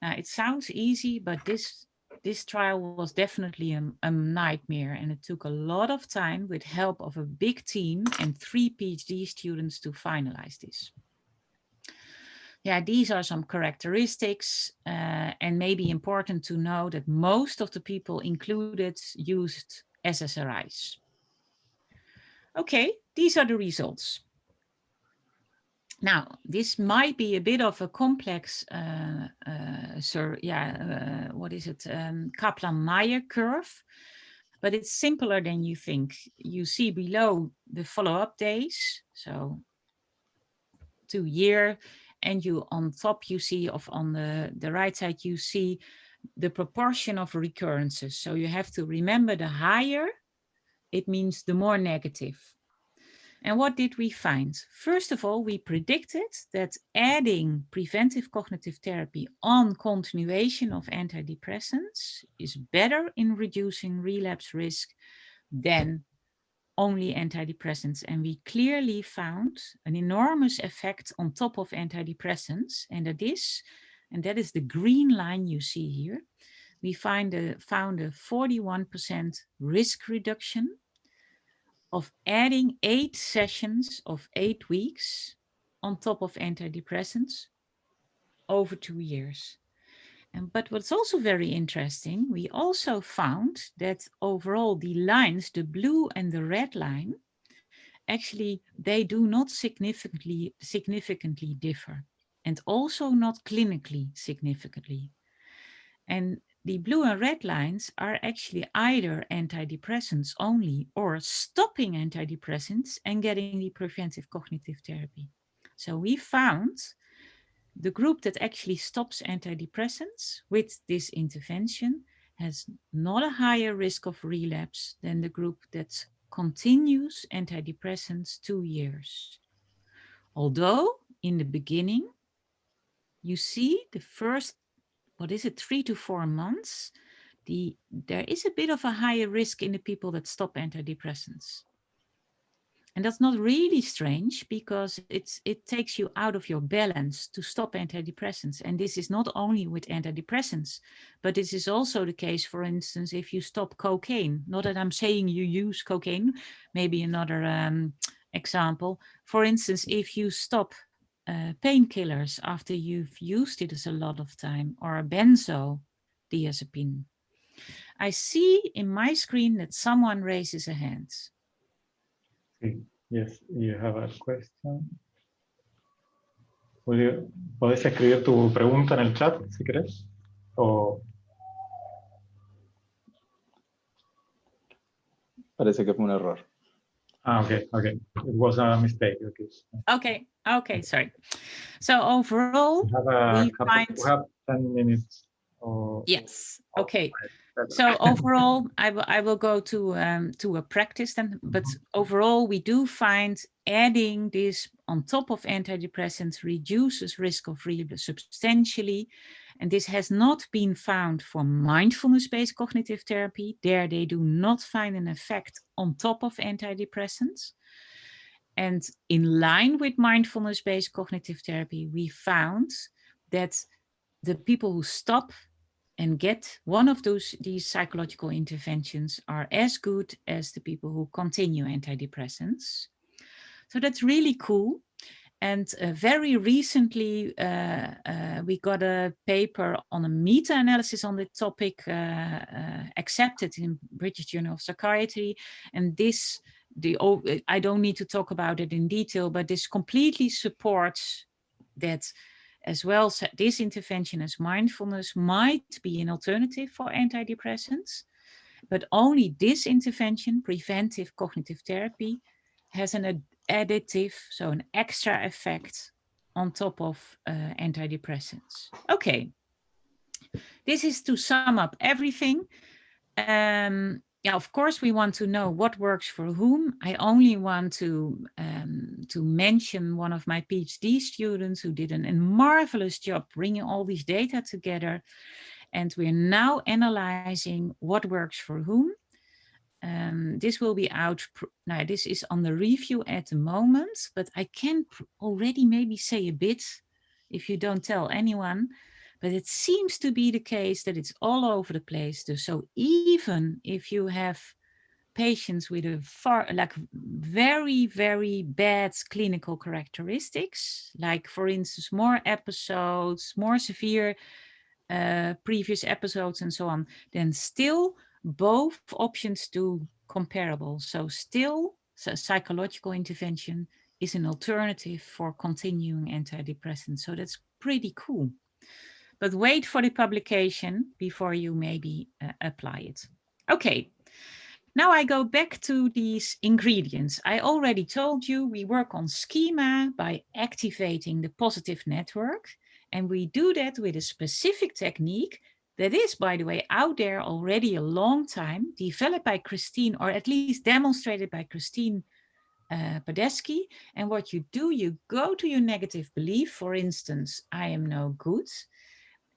[SPEAKER 3] Now it sounds easy, but this this trial was definitely a, a, nightmare and it took a lot of time with help of a big team and three PhD students to finalize this. Yeah, these are some characteristics uh, and maybe important to know that most of the people included used SSRIs. Okay, these are the results. Now, this might be a bit of a complex, uh, uh, sir, yeah, uh, what is it, um, Kaplan-Meier curve, but it's simpler than you think. You see below the follow-up days, so two year, and you on top you see of on the, the right side, you see the proportion of recurrences. So you have to remember the higher, it means the more negative. And what did we find? First of all, we predicted that adding preventive cognitive therapy on continuation of antidepressants is better in reducing relapse risk than only antidepressants. And we clearly found an enormous effect on top of antidepressants. And that is, and that is the green line you see here. We find a, found a 41% risk reduction of adding eight sessions of eight weeks on top of antidepressants over two years. And, but what's also very interesting, we also found that overall the lines, the blue and the red line, actually they do not significantly significantly differ and also not clinically significantly. And the blue and red lines are actually either antidepressants only or stopping antidepressants and getting the preventive cognitive therapy. So we found the group that actually stops antidepressants with this intervention has not a higher risk of relapse than the group that continues antidepressants two years. Although in the beginning, you see the first what is it, three to four months, the, there is a bit of a higher risk in the people that stop antidepressants. And that's not really strange because it's, it takes you out of your balance to stop antidepressants. And this is not only with antidepressants, but this is also the case, for instance, if you stop cocaine. Not that I'm saying you use cocaine, maybe another um, example. For instance, if you stop uh, painkillers after you've used it as a lot of time or a benzodiazepine. I see in my screen that someone raises a hand.
[SPEAKER 1] Yes, you have a question. ¿Puedes escribir tu pregunta en el chat si querés? O...
[SPEAKER 2] Parece que fue un error.
[SPEAKER 1] Ah, okay, okay. It was a mistake. Okay.
[SPEAKER 3] Okay, okay, sorry. So overall,
[SPEAKER 1] we have, a
[SPEAKER 3] we
[SPEAKER 1] couple,
[SPEAKER 3] find...
[SPEAKER 1] we have 10 minutes. Or,
[SPEAKER 3] yes, okay. So overall, I will I will go to um, to a practice then, but mm-hmm. overall we do find adding this on top of antidepressants reduces risk of relapse substantially. And this has not been found for mindfulness-based cognitive therapy. There they do not find an effect on top of antidepressants. And in line with mindfulness-based cognitive therapy, we found that the people who stop and get one of those these psychological interventions are as good as the people who continue antidepressants. So that's really cool. And uh, very recently, uh, uh, we got a paper on a meta-analysis on the topic uh, uh, accepted in British Journal of Psychiatry. And this, the I don't need to talk about it in detail, but this completely supports that as well this intervention as mindfulness might be an alternative for antidepressants, but only this intervention, preventive cognitive therapy, has an additive, so an extra effect on top of uh, antidepressants. Okay, this is to sum up everything. Um, yeah, of course, we want to know what works for whom. I only want to um, to mention one of my PhD students who did an, a marvelous job bringing all these data together. And we're now analyzing what works for whom. Um, this will be out, now this is on the review at the moment, but I can already maybe say a bit if you don't tell anyone, but it seems to be the case that it's all over the place. So even if you have patients with a far, like very, very bad clinical characteristics, like for instance, more episodes, more severe uh, previous episodes and so on, then still both options do comparable. So still so psychological intervention is an alternative for continuing antidepressants. So that's pretty cool. But wait for the publication before you maybe uh, apply it. Okay, now I go back to these ingredients. I already told you we work on schema by activating the positive network. And we do that with a specific technique that is, by the way, out there already a long time, developed by Christine, or at least demonstrated by Christine uh. And what you do, you go to your negative belief, for instance, I am no good,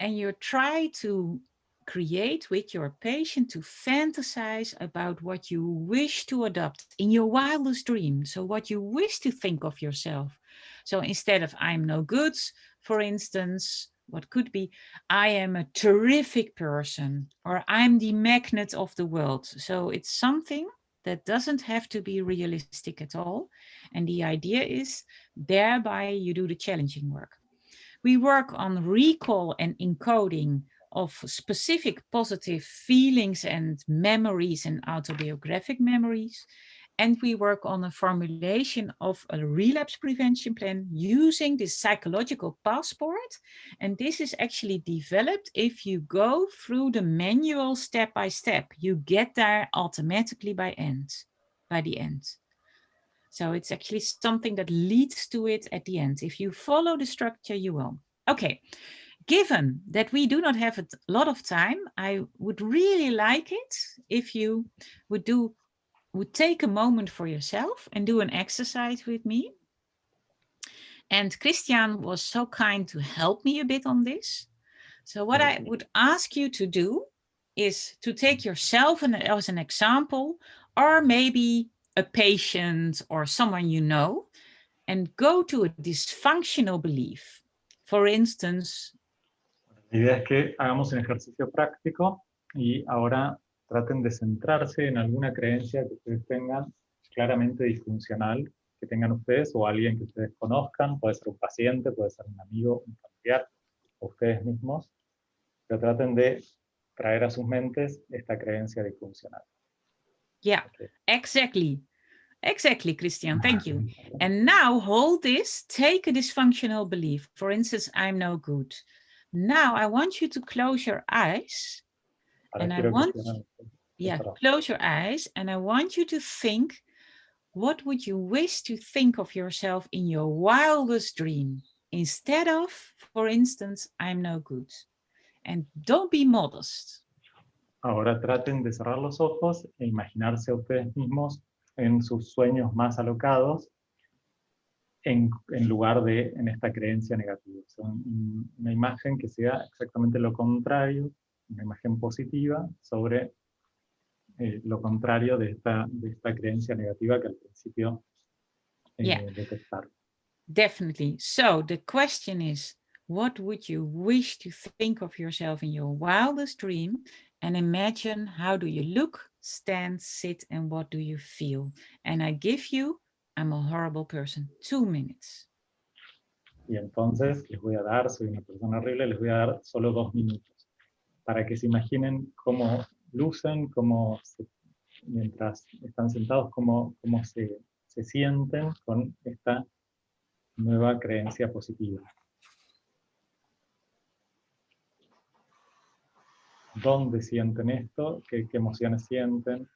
[SPEAKER 3] and you try to create with your patient to fantasize about what you wish to adopt in your wildest dream. So what you wish to think of yourself. So instead of I'm no good, for instance, what could be, I am a terrific person or I'm the magnet of the world. So it's something that doesn't have to be realistic at all. And the idea is thereby you do the challenging work. We work on recall and encoding of specific positive feelings and memories and autobiographic memories. And we work on a formulation of a relapse prevention plan using this psychological passport. And this is actually developed if you go through the manual step by step. You get there automatically by end, by the end. So it's actually something that leads to it at the end. If you follow the structure, you will. Okay, given that we do not have a lot of time, I would really like it if you would do would take a moment for yourself and do an exercise with me. And Christian was so kind to help me a bit on this. So what I would ask you to do is to take yourself as an example, or maybe a patient or someone you know, and go to a dysfunctional belief. For instance,
[SPEAKER 1] La idea es que hagamos un ejercicio práctico y ahora traten de centrarse en alguna creencia que ustedes tengan claramente disfuncional, que tengan ustedes o alguien que ustedes conozcan, puede ser un paciente, puede ser un amigo, un familiar, o ustedes mismos, pero traten de traer a sus mentes esta creencia disfuncional.
[SPEAKER 3] Yeah, okay. exactly. Exactly, Christian, thank you. And now hold this, take a dysfunctional belief. For instance, I'm no good. Now I want you to close your eyes and I want, yeah, close your eyes and I want you to think, what would you wish to think of yourself in your wildest dream instead of, for instance, I'm no good. And don't be modest.
[SPEAKER 1] Ahora traten de cerrar los ojos e imaginarse a ustedes mismos en sus sueños más alocados en, en, lugar de en esta creencia negativa. una imagen que sea exactamente lo contrario, una imagen positiva sobre eh, lo contrario de esta, de esta creencia negativa que al principio eh, yeah. detectar.
[SPEAKER 3] Definitely. So the question is, what would you wish to think of yourself in your wildest dream? And imagine how do you look, stand, sit, and what do you feel? And I give you I'm a horrible person. Two minutes.
[SPEAKER 1] Y entonces les voy a dar, soy una persona horrible, les voy a dar solo dos minutos para que se imaginen cómo lucen, cómo se, mientras están sentados, cómo, cómo se, se sienten con esta nueva creencia positiva. ¿Dónde sienten esto? ¿Qué, qué emociones sienten?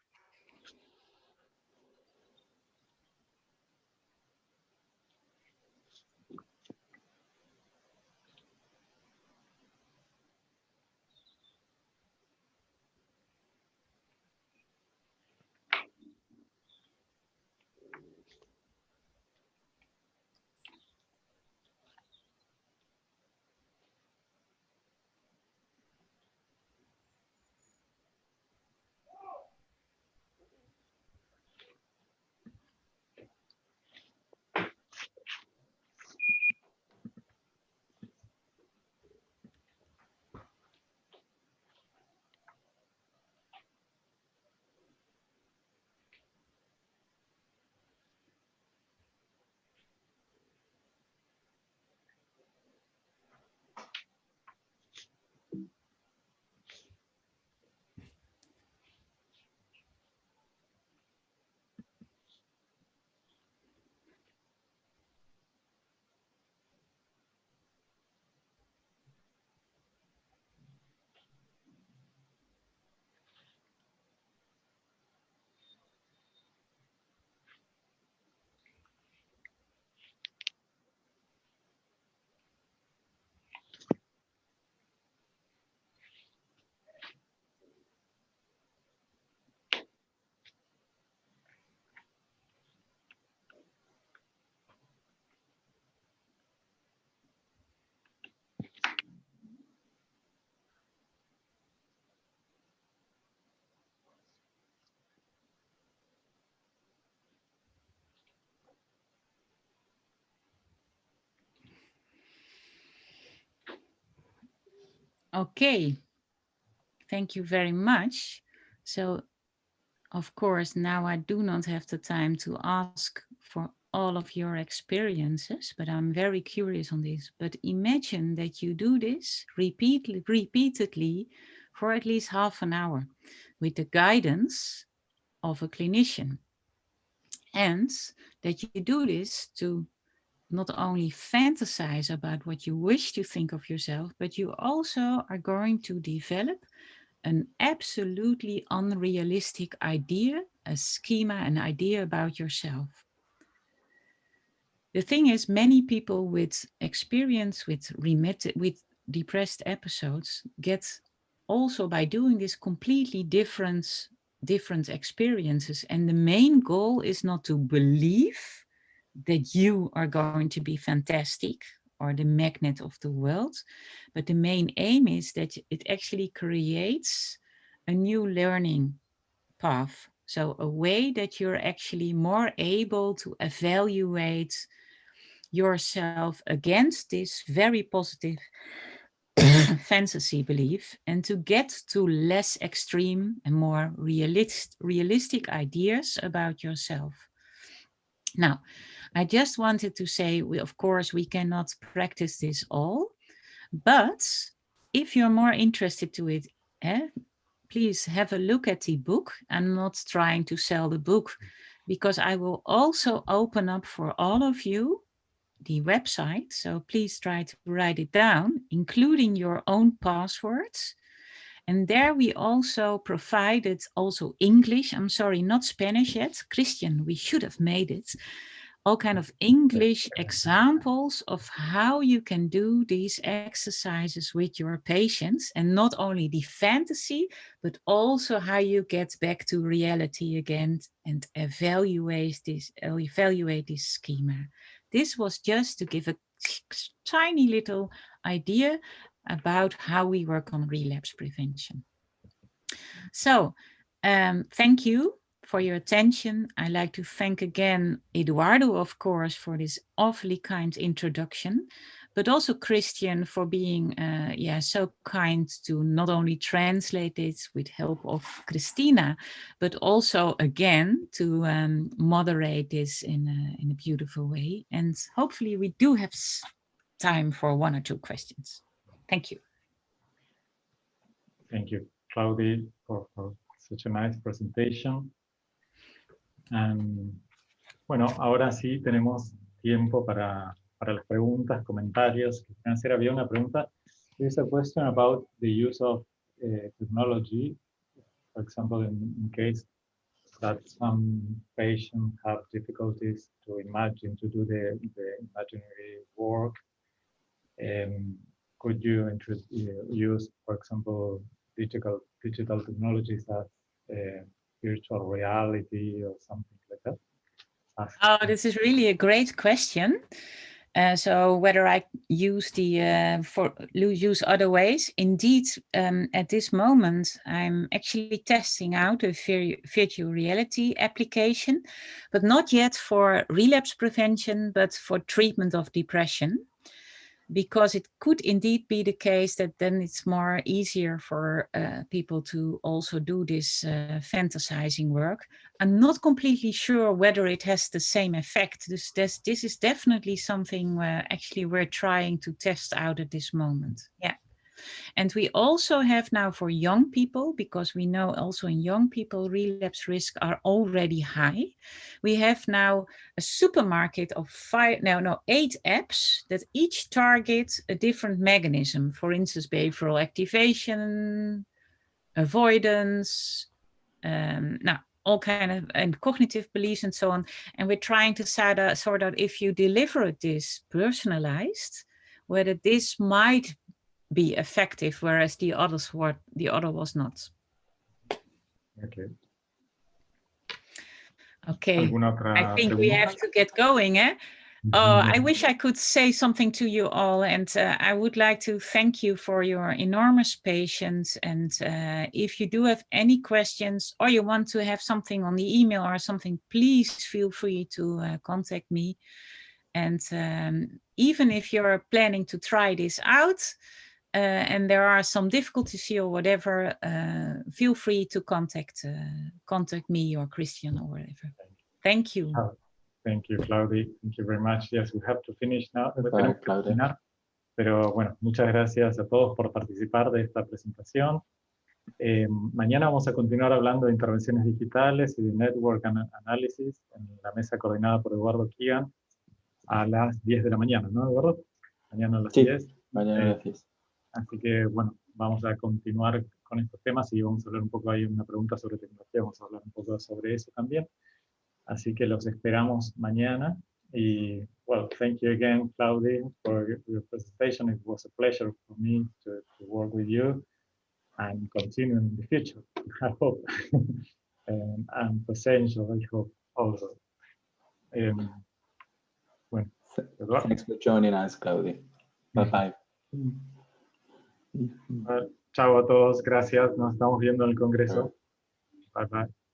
[SPEAKER 3] Okay, thank you very much. So, of course, now I do not have the time to ask for all of your experiences, but I'm very curious on this. But imagine that you do this repeatedly, repeatedly for at least half an hour with the guidance of a clinician. And that you do this to not only fantasize about what you wish to think of yourself, but you also are going to develop an absolutely unrealistic idea, a schema, an idea about yourself. The thing is, many people with experience with remitted, with depressed episodes get also by doing this completely different, different experiences. And the main goal is not to believe that you are going to be fantastic or the magnet of the world. But the main aim is that it actually creates a new learning path. So a way that you're actually more able to evaluate yourself against this very positive fantasy belief and to get to less extreme and more realist, realistic ideas about yourself. Now, I just wanted to say, we, of course, we cannot practice this all, but if you're more interested to it, eh, please have a look at the book. I'm not trying to sell the book because I will also open up for all of you the website. So please try to write it down, including your own passwords. And there we also provided also English. I'm sorry, not Spanish yet. Christian, we should have made it all kind of English examples of how you can do these exercises with your patients and not only the fantasy, but also how you get back to reality again and evaluate this, evaluate this schema. This was just to give a tiny little idea about how we work on relapse prevention. So um, thank you for your attention. I'd like to thank again Eduardo, of course, for this awfully kind introduction, but also Christian for being uh, yeah, so kind to not only translate it with help of Christina, but also again to um, moderate this in a, in a beautiful way. And hopefully we do have time for one or two questions. Thank you.
[SPEAKER 1] Thank you, Claudia, for, for such a nice presentation. Bueno, ahora sí tenemos tiempo para, para las preguntas, comentarios. Hacer había una pregunta. There's a question about the use of uh, technology, for example, in, in, case that some patients have difficulties to imagine, to do the, the imaginary work. Um, could you use, for example, digital digital technologies as uh, virtual reality or something like that?
[SPEAKER 3] Oh, this is really a great question. Uh, so whether I use the uh, for use other ways, indeed, um, at this moment, I'm actually testing out a virtual reality application, but not yet for relapse prevention, but for treatment of depression because it could indeed be the case that then it's more easier for uh, people to also do this uh, fantasizing work. I'm not completely sure whether it has the same effect. This, this, this is definitely something where actually we're trying to test out at this moment. Yeah. And we also have now for young people, because we know also in young people relapse risk are already high. We have now a supermarket of five, no, no, eight apps that each target a different mechanism. For instance, behavioral activation, avoidance, um, now all kind of and cognitive beliefs and so on. And we're trying to sort out, sort out if you deliver this personalized, whether this might be effective, whereas the others were the other was not.
[SPEAKER 1] Okay.
[SPEAKER 3] Okay. I think we have to get going, eh? Oh, I wish I could say something to you all, and uh, I would like to thank you for your enormous patience. And uh, if you do have any questions or you want to have something on the email or something, please feel free to uh, contact me. And um, even if you're planning to try this out, and there are some difficulties here or whatever, uh, feel free to contact uh, contact me or Christian or whatever. Thank you.
[SPEAKER 1] Oh, thank you, Claudia. Thank you very much. Yes, we have to finish now.
[SPEAKER 2] Bye, Claudia.
[SPEAKER 1] Pero bueno, muchas gracias a todos por participar de esta presentación. Eh, mañana vamos a continuar hablando de intervenciones digitales y de Network ana- Analysis en la mesa coordinada por Eduardo Kigan a las 10 de la mañana, ¿no, Eduardo? Mañana a las
[SPEAKER 2] Sí.
[SPEAKER 1] 10.
[SPEAKER 2] Mañana
[SPEAKER 1] Eh,
[SPEAKER 2] gracias.
[SPEAKER 1] Así que, bueno, vamos a continuar con estos temas y vamos a hablar un poco, hay una pregunta sobre tecnología, vamos a hablar un poco sobre eso también. Así que los esperamos mañana. Y, well, thank you again, Claudia, for your- presentation. It was a pleasure for me to, to work with you and continue in the future, I hope. and, and potential, I hope also. Um, Eduardo.
[SPEAKER 2] Thanks for joining us, Claudia. Bye bye.
[SPEAKER 1] Chao a todos, gracias. Nos estamos viendo en el Congreso. Bye bye.